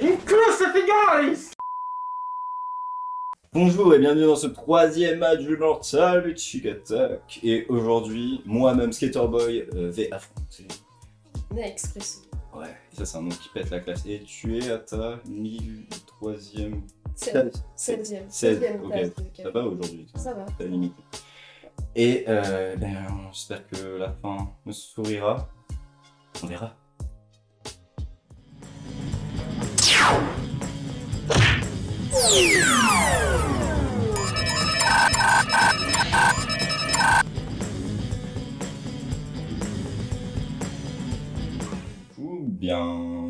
guys Bonjour et bienvenue dans ce troisième match du Mortal Chick Attack. Et aujourd'hui, moi-même Skaterboy euh, vais affronter... Expresso. Ouais, ça c'est un nom qui pète la classe. Et tu es à ta 1003ème... 16e. 16 16e ok. Ça va aujourd'hui Ça va. T'as. Et euh, ben, j'espère que la fin me sourira. On verra. Bien,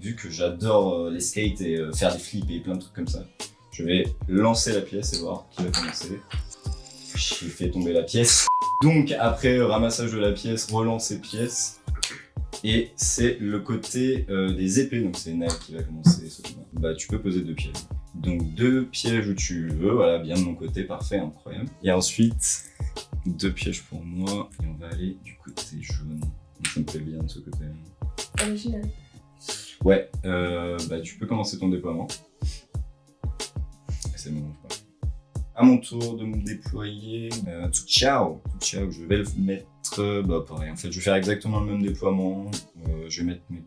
vu que j'adore euh, les skates et euh, faire des flips et plein de trucs comme ça, je vais lancer la pièce et voir qui va commencer. J'ai fait tomber la pièce. Donc après ramassage de la pièce, relancer pièce. Et c'est le côté euh, des épées, donc c'est Nike qui va commencer. Bah tu peux poser deux pièges. Donc deux pièges où tu veux, voilà, bien de mon côté, parfait, incroyable. Et ensuite, deux pièges pour moi, et on va aller du côté jaune. Donc, ça me plaît bien de ce côté. Original. Ouais, euh, bah tu peux commencer ton déploiement. C'est bon, je crois. À mon tour de me déployer, euh, tout ciao, tout ciao, je vais le mettre, bah pareil, en fait je vais faire exactement le même déploiement, Euh, je vais mettre mes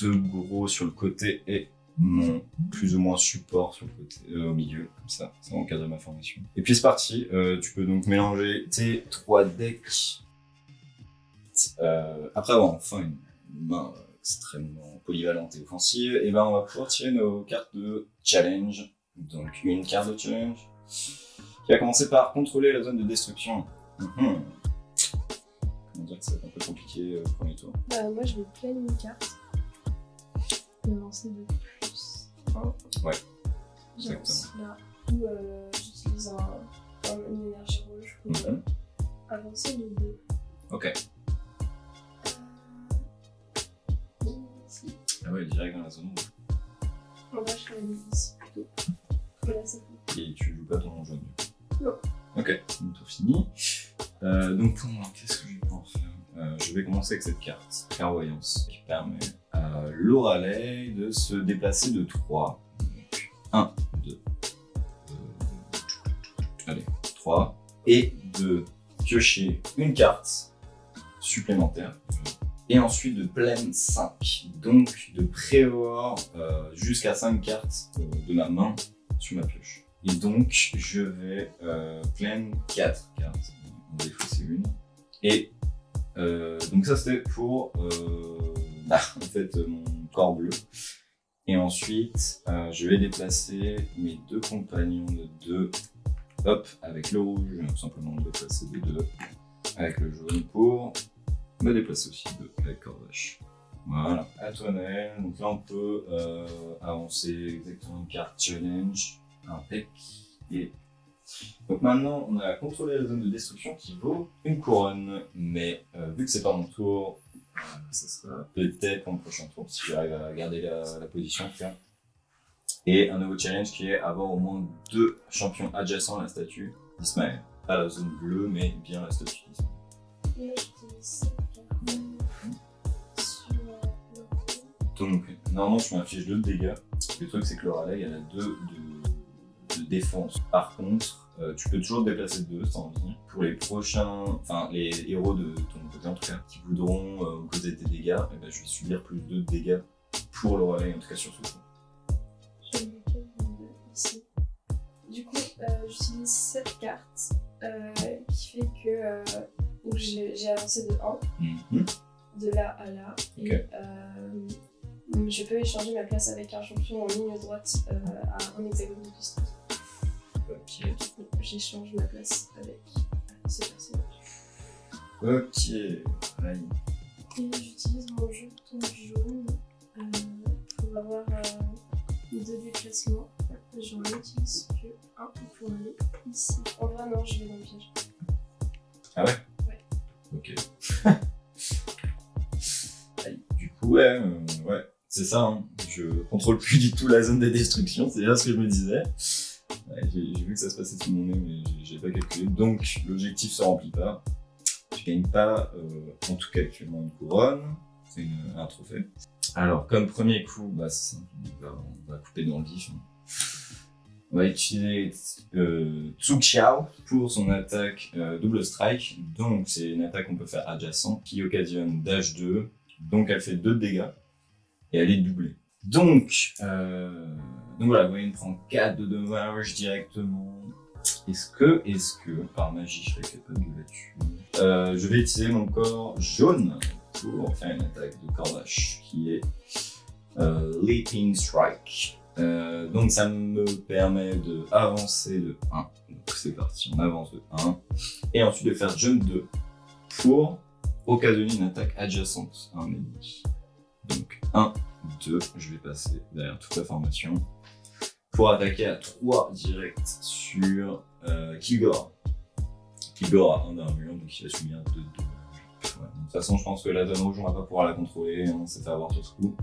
deux gros sur le côté et mon plus ou moins support sur le côté, euh, au milieu, comme ça, ça va encadrer ma formation. Et puis c'est parti, Euh, tu peux donc mélanger tes trois decks, Euh, après avoir enfin une main extrêmement polyvalente et offensive, et ben on va pouvoir tirer nos cartes de challenge. Donc une carte de challenge qui va commencer par contrôler la zone de destruction. Mhm. Comment dire que ça va être un peu compliqué le premier tour. Bah, moi, je vais plein une carte. Vais lancer de plus 1. Ouais, J'avance là. Ou euh, j'utilise un, un- une énergie rouge pour euh, Mhm. avancer de 2. Ok. Ici. Ah ouais, direct dans la zone rouge. On va je l'ai mis ici plutôt. Et là, c'est tout. Et tu joues pas ton jaune. du coup. Non. Ok, donc tour fini. Euh, donc pour moi, qu'est-ce que je vais pouvoir faire? Euh, Je vais commencer avec cette carte, Clairvoyance, qui permet à l'Oralei de se déplacer de 3. Donc 1, 2, allez, 3. Et de piocher une carte supplémentaire. Et ensuite de pleine 5. Donc de prévoir euh, jusqu'à 5 cartes euh, de ma main sur ma pioche. Et donc, je vais euh, plein 4 cartes. En défaut, c'est une. Et euh, donc ça, c'était pour euh, bah, en fait, mon corps bleu. Et ensuite, euh, je vais déplacer mes deux compagnons de 2. Hop, avec le rouge, je vais tout simplement me déplacer de 2. Avec le jaune pour me déplacer aussi de avec Corvache. Voilà. À toi, Naël. Donc là, on peut euh, avancer exactement une carte challenge, un pec et. Donc maintenant, on a contrôlé la zone de destruction qui vaut une couronne. Mais euh, vu que c'est pas mon tour, euh, ça sera peut-être mon prochain tour si j'arrive à garder la, la position. Et un nouveau challenge qui est avoir au moins deux champions adjacents à la statue d'Ismaël. Pas la zone bleue, mais bien la statue d'Ismaël. Euh, Donc, normalement, je m'inflige 2 de dégâts. Le truc, c'est que le rallye, elle a 2 de, de défense. Par contre, euh, tu peux toujours te déplacer de 2 sans envie. Pour les prochains, enfin, les héros de ton côté, en tout cas, qui voudront euh, causer des dégâts, eh ben, je vais subir plus 2 de dégâts pour le rallye, en tout cas sur ce coup. Je ici. Du coup, euh, j'utilise cette carte euh, qui fait que j'ai avancé de 1, Mhm. de là à là. Et je peux échanger ma place avec un champion en ligne droite à un hexagone de distance. Ok. Coup, j'échange ma place avec ce personnage. Ok. Aïe. Et j'utilise mon jeton jaune euh, pour avoir euh, deux déplacements. J'en utilise que un pour aller ici. En vrai, non, je vais dans le piège. Ok. Aïe. Du coup, ouais, euh, ouais, c'est ça. Hein. Je contrôle plus du tout la zone de destruction, c'est bien ce que je me disais. J'ai vu que ça se passait sous mon nez, mais j'ai- pas calculé. Donc, l'objectif se remplit pas. Je gagne pas, euh, en tout cas actuellement, une couronne. C'est un trophée. Alors, comme premier coup, bah, simple, on va, couper dans le vif. hein. On va utiliser euh, Tsu Xiao pour son attaque euh, double strike. Donc, c'est une attaque qu'on peut faire adjacent qui occasionne dash 2. Donc, elle fait 2 de dégâts et elle est doublée. Donc, euh, donc voilà, Wayne prend 4 de dommages directement. Est-ce que, est-ce que, par magie, je serais capable de la Euh, Je vais utiliser mon corps jaune pour faire une attaque de Corvache qui est euh, Leaping Strike. Euh, donc ça me permet de avancer de 1. Donc c'est parti, on avance de 1. Et ensuite de faire jump 2 pour occasionner une attaque adjacente à un ennemi. Donc 1, 2, je vais passer derrière toute la formation pour attaquer à 3 direct sur euh, Kilgore. Kilgore a 1 d'armure, donc il va subir 2 de dommages. Ouais, de toute façon, je pense que la zone rouge, on va pas pouvoir la contrôler, on s'est fait avoir sur ce coup.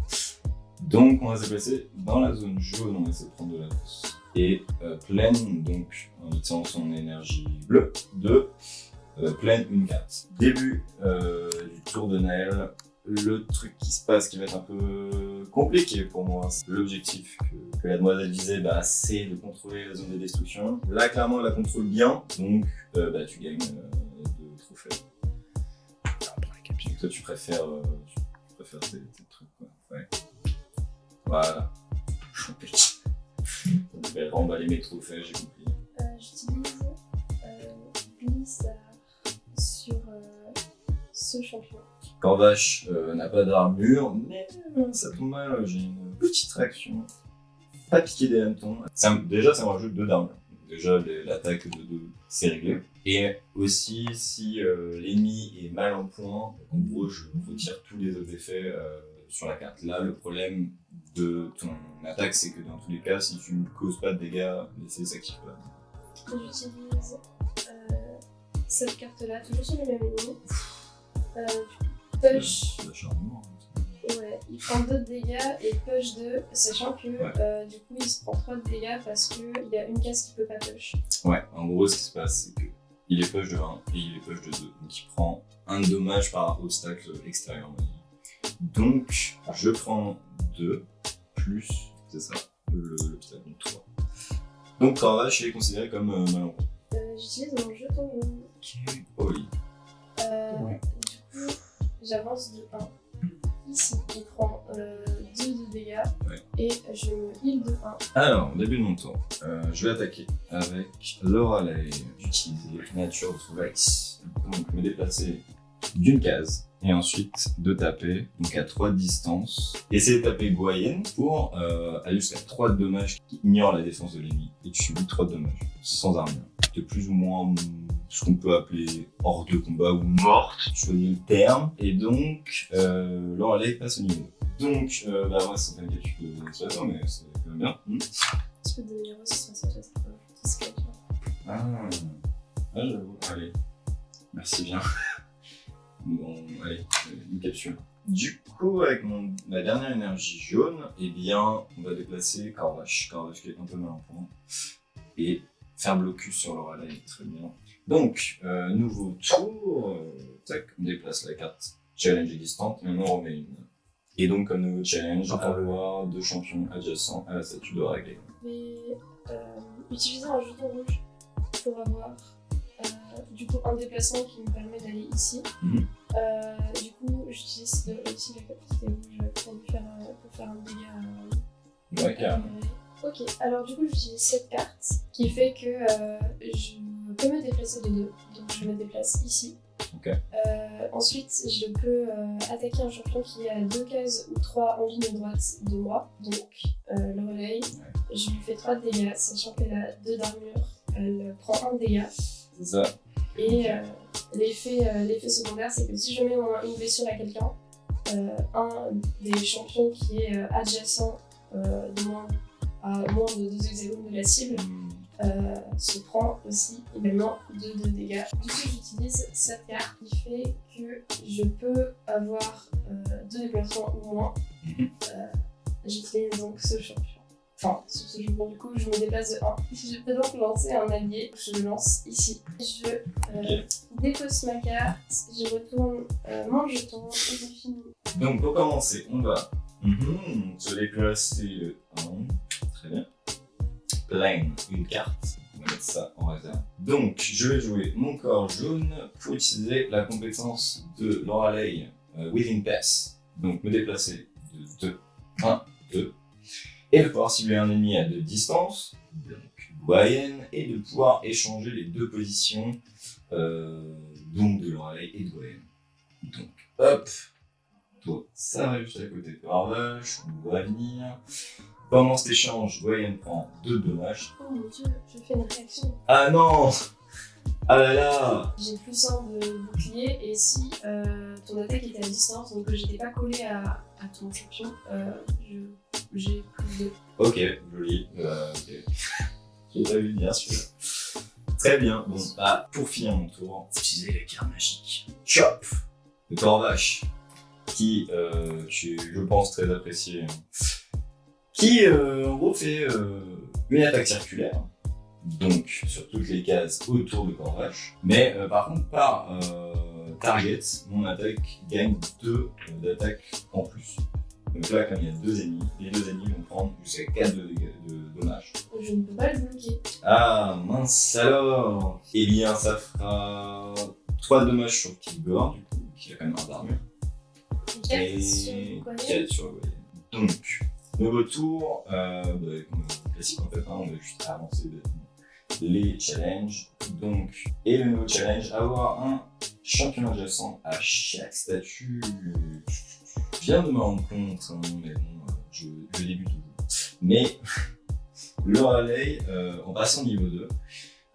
Donc, on va se placer dans la zone jaune, on va essayer de prendre de la force. Et euh, pleine, donc en utilisant son énergie bleue, de euh, pleine une carte. Début euh, du tour de Naël, le truc qui se passe qui va être un peu compliqué pour moi, l'objectif que, que la demoiselle disait, bah, c'est de contrôler la zone de destruction. Là, clairement, elle la contrôle bien, donc euh, bah, tu gagnes euh, deux trophées. Toi, tu préfères, euh, tu préfères tes, tes trucs, quoi. Ouais. Voilà. Je vais remballer mes trophées, j'ai compris. Euh, J'utilise euh, Blizzard sur euh, ce champion. Corvache euh, n'a pas d'armure, mais euh, ça tombe mal, j'ai une petite réaction. Pas piquer des hannetons. Déjà, ça me rajoute deux d'armure. Déjà, l'attaque de 2, c'est réglé. Et aussi, si euh, l'ennemi est mal en point, en gros, je retire tous les autres effets sur la carte. Là, le problème de ton attaque, c'est que dans tous les cas, si tu ne causes pas de dégâts, l'essai s'active pas. J'utilise cette carte-là, toujours sur le même ennemi. Push, hein. ouais, il prend 2 de dégâts et push 2, sachant que Ouais. euh, du coup il se prend 3 de dégâts parce qu'il y a une case qui peut pas push. Ouais, en gros, ce qui se passe, c'est que il est push de 1 et il est push de 2. Donc il prend un dommage par obstacle extérieur. Donc, je prends 2 plus, c'est ça, le- l'obstacle, donc 3. Donc, Cravache est considéré comme euh, mal en point. Euh, J'utilise mon jeton. Oh oui. Euh, Ouais. J'avance de 1. Ici, il prend 2 de dégâts Ouais. et je me heal de 1. Alors, début de mon tour, euh, je vais attaquer avec Laura Lay. J'utilise Nature Rights. Donc, me déplacer d'une case et ensuite de taper, donc à 3 de distance. Essayer de taper Goyen pour euh, aller jusqu'à 3 de dommages qui ignorent la défense de l'ennemi. Et tu subis 3 de dommages, sans armure. C'est plus ou moins hum, ce qu'on peut appeler hors de combat ou morte, choisis le terme. Et donc, euh, Lay passe au niveau 2. Donc, euh, bah ouais, c'est pas que tu peux se faire, mais c'est quand même bien. Hmm. Tu peux devenir aussi sur ce qu'elle fait. Ah, ah j'avoue. Allez, merci bien. Bon, allez, une capsule. Du coup, avec mon, ma dernière énergie jaune, eh bien, on va déplacer Corvache. Corvache qui est un peu mal en point. Et faire blocus sur le relais, très bien. Donc, euh, nouveau tour. euh, tac, on déplace la carte challenge existante et on en remet une. Et donc, comme nouveau challenge, avoir deux champions adjacents à la statue de Ragley. Je vais euh, utiliser un jeton rouge pour avoir du coup un déplacement qui me permet d'aller ici. Mhm. Euh, du coup, j'utilise aussi la capacité rouge pour, faire, un- pour faire un dégât. Ouais, carrément. Euh, ok, alors du coup, j'utilise cette carte qui fait que euh, je peux me déplacer de deux. Donc je me déplace ici. Ok. Euh, ensuite, je peux euh, attaquer un champion qui est à deux cases ou trois en ligne droite de moi. Donc euh, le relais, je lui fais 3 de dégâts, sachant qu'elle a 2 d'armure. Elle prend un dégât. C'est ça. Et euh, l'effet euh, l'effet secondaire, c'est que si je mets une blessure à quelqu'un, euh, un des champions qui est euh, adjacent euh, de moins, à moins de 2 hexagones de la cible euh, se prend aussi également 2 de dégâts. Du coup, j'utilise cette carte qui fait que je peux avoir 2 déplacements ou moins. Euh, J'utilise donc ce champion. Enfin, sur ce champion, du coup, je me déplace de 1. Je peux donc lancer un allié. Je le lance ici. Je euh, dépose ma carte, je retourne euh, mon jeton et je finis. Donc pour commencer, on va Mhm, se déplacer le 1. Très bien. Plein, une carte. On va mettre ça en réserve. Donc, je vais jouer mon corps jaune pour utiliser la compétence de Lorelei euh, Within Pass. Donc, me déplacer de 2, 1, 2. Et de pouvoir cibler un ennemi à deux distances, donc Goyen, et de pouvoir échanger les deux positions, euh, donc de Lorelei et de Goyen. Donc, hop, toi, ça arrive juste à côté de Harvache, on doit venir. Pendant cet échange, Goyen prend deux dommages. Oh mon dieu, je fais une réaction. Ah non Ah là là J'ai plus un de bouclier et si euh, ton attaque était à distance, donc que j'étais pas collé à, à ton champion, euh, je- j'ai plus de. Ok, joli. Euh. J'ai pas vu venir celui-là. Très bien. Bon, bah, pour finir mon tour, utiliser la carte magique. Chop de Torvache, qui, euh, je, pense, très apprécié. Qui, euh, en gros, fait euh, une attaque circulaire. Donc, sur toutes les cases autour de Corvache. Mais, euh, par contre, par euh, target, mon attaque gagne 2 d'attaque en plus. Donc là, comme il y a deux ennemis, les deux ennemis vont prendre jusqu'à 4 de, dommages. Je ne peux pas le bloquer. Ah, mince alors Eh bien, ça fera 3 dommages sur Kilgore, du coup, qui a quand même un d'armure. Et Goyen. 4 sur Goyen. Donc, nouveau tour, euh, bah, classique en fait, hein, on va juste avancer les challenges. Donc, et le nouveau challenge, avoir un champion adjacent à chaque statut. Je viens de me rendre compte, hein, mais bon, euh, je, je débute toujours. Mais le relais, euh, en passant niveau 2,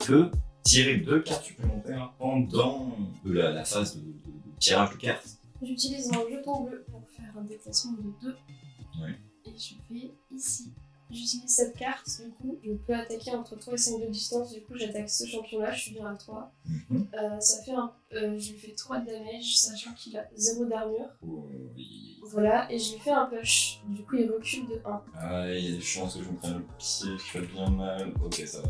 peut tirer deux cartes supplémentaires pendant euh, la, la phase de, de- de tirage de cartes. J'utilise un jeton bleu pour faire un déplacement de 2. Ouais. Et je vais ici. J'utilise cette carte, du coup, je peux attaquer entre 3 et 5 de distance. Du coup, j'attaque ce champion-là, je suis bien à 3. Mhm. Euh, ça fait un. euh, je lui fais 3 de damage, sachant qu'il a 0 d'armure. Oh, oui. Voilà, et je lui fais un push. Du coup, il recule de 1. Ah, il y a des chances que je me prenne le pied, je fasse bien mal. Ok, ça va.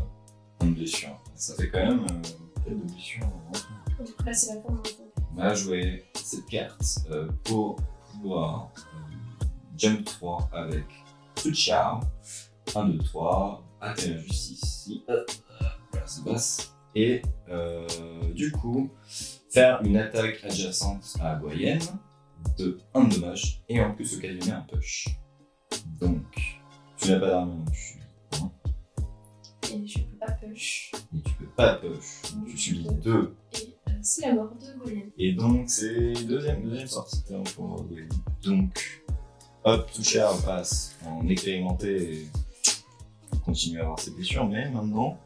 Une blessure. Ça fait quand même euh, peut-être de blessures. hein. Du coup, là, c'est la fin de mon tour. On va jouer cette carte euh, pour pouvoir jump 3 avec Tsuchao. 1, 2, 3. Atteindre juste ici. Hop, hop, Voilà, ça passe. Et euh, du coup, faire une attaque adjacente à Goyen de 1 de dommage et en plus occasionner un push. Donc, tu n'as pas d'armure donc tu subis un, Et je peux pas push. et tu peux pas push. Donc tu subis 2 Et euh, c'est la mort de Golem. Et donc, c'est deuxième, deuxième sortie terme pour Wayne. Donc, hop, Touchard passe en expérimenté et continue à avoir ses blessures, mais maintenant,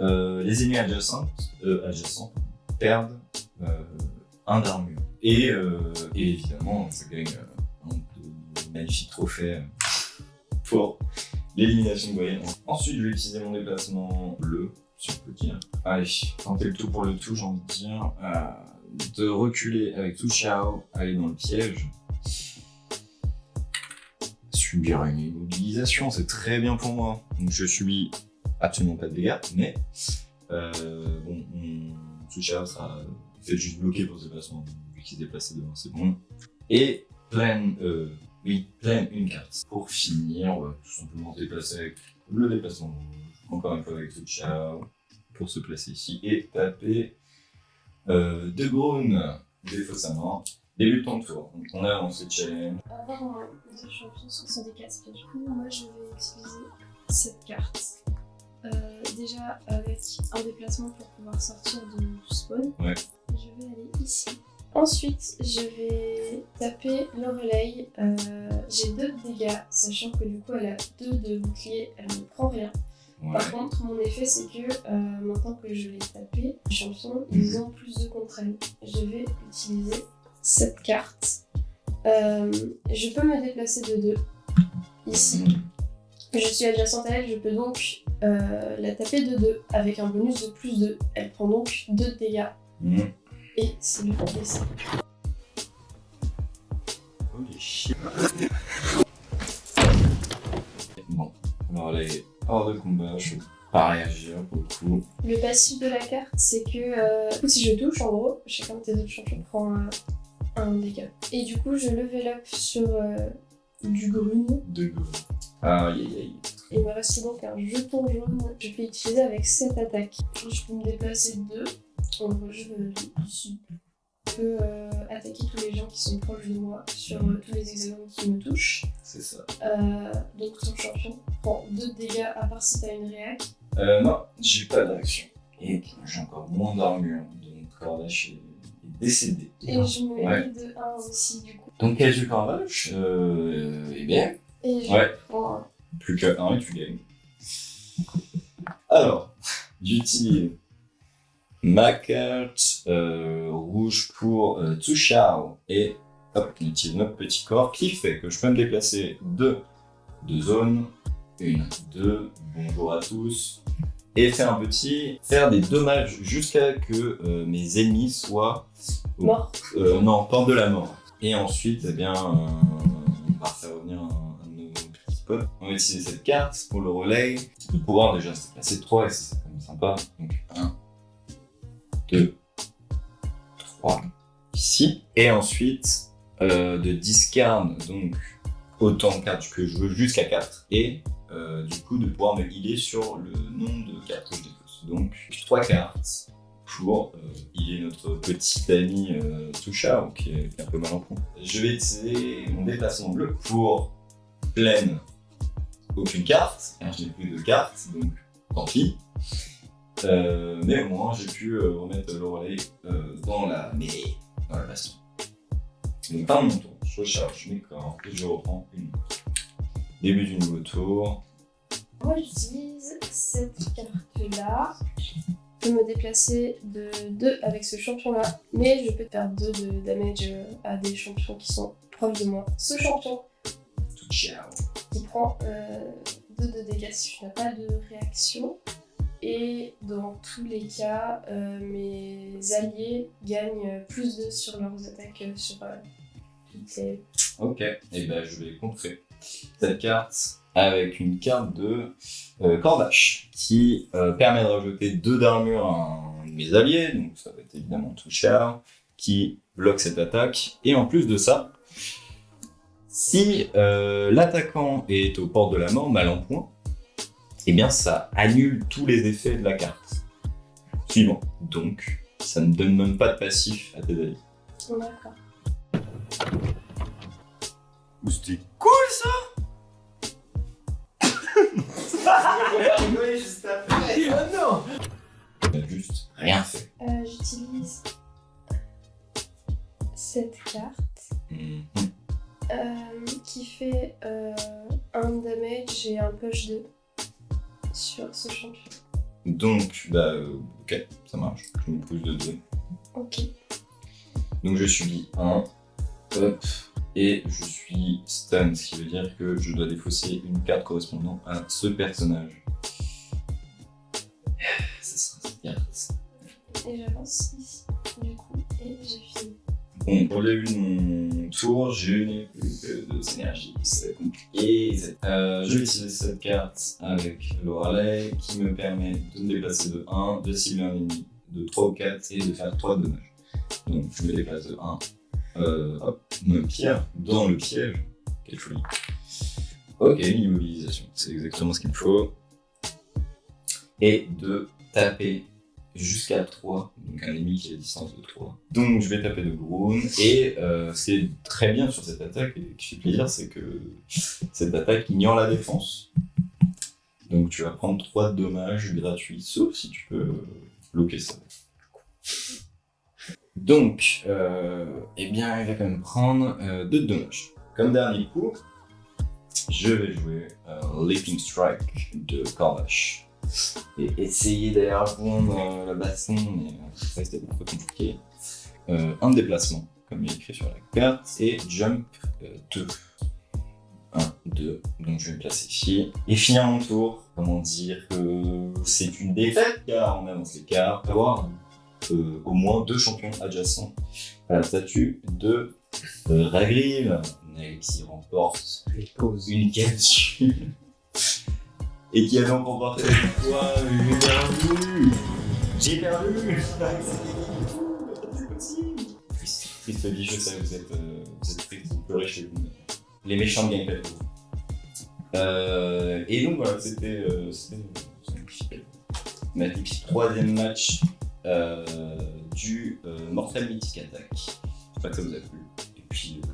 euh, les ennemis adjacents, euh, adjacents perdent euh, un d'armure. Et, évidemment, ça gagne un trophées euh, pour l'élimination de Wayne. Ensuite, je vais utiliser mon déplacement bleu, si on peut dire. Allez, tenter le tout pour le tout, j'ai envie de dire. De reculer avec tout aller dans le piège. Subir une immobilisation, c'est très bien pour moi. Donc je subis absolument pas de dégâts, mais euh, bon, mon Tsu Xiao sera fait juste bloqué pour ce déplacement, vu qu'il s'est déplacé devant, c'est bon. Et plein, euh, oui, une carte. Pour finir, on va tout simplement se déplacer avec le déplacement encore une fois avec Tsu Xiao, pour se placer ici et taper euh, De défaut sa mort. Début de ton tour. Donc on a lancé le challenge. De champions sur son D4. Du coup, moi, je vais utiliser cette carte. Euh, déjà, avec un déplacement pour pouvoir sortir du spawn. Ouais. Je vais aller ici. Ensuite, je vais taper Lorelei. Euh, J'ai 2 de dégâts, sachant que du coup, elle a 2 de bouclier, elle ne prend rien. Ouais. Par contre, mon effet, c'est que euh, maintenant que je l'ai tapé, les champions, ils ont plus de contre elle. Je vais utiliser cette carte. Euh, je peux me déplacer de 2 ici. Je suis adjacente à elle, je peux donc euh, la taper de 2 avec un bonus de plus 2. Elle prend donc 2 de dégâts Mmh. et c'est le décès. Holy shit. Bon, alors les hors de combat, je peux pas réagir beaucoup. Le passif de la carte, c'est que euh, coup, si je touche, en gros, chacun de tes autres champions prend un, dégât. Et du coup, je level up sur euh, du grune. De go. Aïe aïe aïe. Il me reste donc un jeton jaune que je peux utiliser avec cette attaque. Je peux me déplacer de deux. En gros, je, peux euh, attaquer tous les gens qui sont proches de moi sur euh, tous les hexagones qui me touchent. C'est ça. Euh, donc ton champion prend 2 dégâts à part si t'as une réac. Euh, non, j'ai pas d'action. Et j'ai encore moins d'armure. Donc Cordash est est décédé. Et je me Ouais. lis de 1 aussi du coup. Donc quel jeu Cordash euh, Eh bien, Et je Ouais. prends un. plus que 1 et tu gagnes. Alors, j'utilise ma carte euh, rouge pour euh, Tsushao et hop, on utilise notre petit corps qui fait que je peux me déplacer de deux zones, une, deux, bonjour à tous, et faire un petit, faire des dommages jusqu'à que euh, mes ennemis soient au- Mort. euh, non, porte de la mort. Et ensuite, eh bien, euh, on va faire revenir un, un de nos petits potes. On va utiliser cette carte pour le relais. De pouvoir déjà se placer 3 et c'est quand même sympa. Donc 1, 2, 3, ici. Et ensuite, euh, de discard donc autant de cartes que je veux jusqu'à 4. Et euh, du coup, de pouvoir me healer sur le nombre de cartes que je dépose. Donc 3 cartes pour euh, notre petit ami euh, Touchao qui est, un peu mal en point. Je vais utiliser mon déplacement bleu pour pleine aucune carte, car je n'ai plus de cartes, donc tant pis. Euh, mais au moins j'ai pu euh, remettre le relais dans la mêlée, dans la baston. Donc fin de mon tour, je recharge mes corps et je reprends une. Début du nouveau tour. Moi j'utilise cette carte-là. Je peux me déplacer de 2 avec ce champion-là, mais je peux faire 2 de damage euh, à des champions qui sont proches de moi. Ce champion qui prend 2 de dégâts si tu n'as pas de réaction. Et dans tous les cas, euh, mes alliés gagnent plus 2 sur leurs attaques euh, sur euh, toutes les... Ok, et ben je vais contrer cette carte avec une carte de euh, qui euh, permet de rajouter 2 d'armure à un de mes alliés, donc ça va être évidemment Touchard, qui bloque cette attaque. Et en plus de ça, si euh, l'attaquant est aux portes de la mort, mal en point, eh bien ça annule tous les effets de la carte. Suivant. Donc, ça ne donne même pas de passif à tes alliés. D'accord. C'était cool ça juste après. Oh non juste rien fait. Euh, J'utilise cette carte. Mhm. Euh, qui fait euh, un damage et un push 2 sur ce champion. Donc, bah, euh, ok, ça marche. Je me pousse de 2. Ok. Donc je subis 1. Hop. Et je suis stun, ce qui veut dire que je dois défausser une carte correspondant à ce personnage. Ça sera cette carte. Et j'avance ici, du coup, et j'ai fini. Bon, pour le début de mon tour, je n'ai plus que deux énergies, c'est compliqué. Euh, je vais utiliser cette carte avec l'overlay qui me permet de me déplacer de 1, de cibler un ennemi de 3 ou 4 et de faire 3 de dommages. Donc je me déplace de 1, euh, hop, me pierre dans le piège. Quelle folie. Ok, une immobilisation, c'est exactement ce qu'il me faut. Et de taper jusqu'à 3, donc un ennemi qui est à distance de 3. Donc je vais taper de Groon, et euh, ce qui est très bien sur cette attaque, et qui fait plaisir, c'est que cette attaque ignore la défense. Donc tu vas prendre 3 dommages gratuits, sauf si tu peux bloquer ça. Donc, euh, eh bien, il va quand même prendre 2 dommages. Comme dernier coup, je vais jouer euh, Leaping Strike de Cordash et essayer d'aller répondre euh, la baston, mais euh, ça c'était un peu compliqué. Euh, un déplacement, comme il est écrit sur la carte, et jump 2. 1, 2, donc je vais me placer ici. Et finir mon tour, comment dire que c'est une défaite, car on avance les cartes, avoir euh, au moins deux champions adjacents à la statue de euh, Ragrive. Euh, qui remporte une capsule et qui a donc remporté quoi J'ai perdu J'ai perdu C'est possible Triste, triste vie, je sais, vous êtes, euh, vous êtes triste, vous pleurez chez vous. Les méchants gagnent pas vous. Euh, et donc voilà, c'était euh, troisième match euh, du euh, Mortal Mythic Attack. J'espère que ça vous a plu. Et puis, euh,